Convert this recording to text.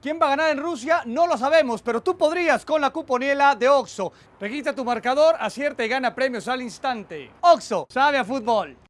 ¿Quién va a ganar en Rusia? No lo sabemos, pero tú podrías con la cuponiela de Oxo. Registra tu marcador, acierta y gana premios al instante. Oxo, sabe a fútbol.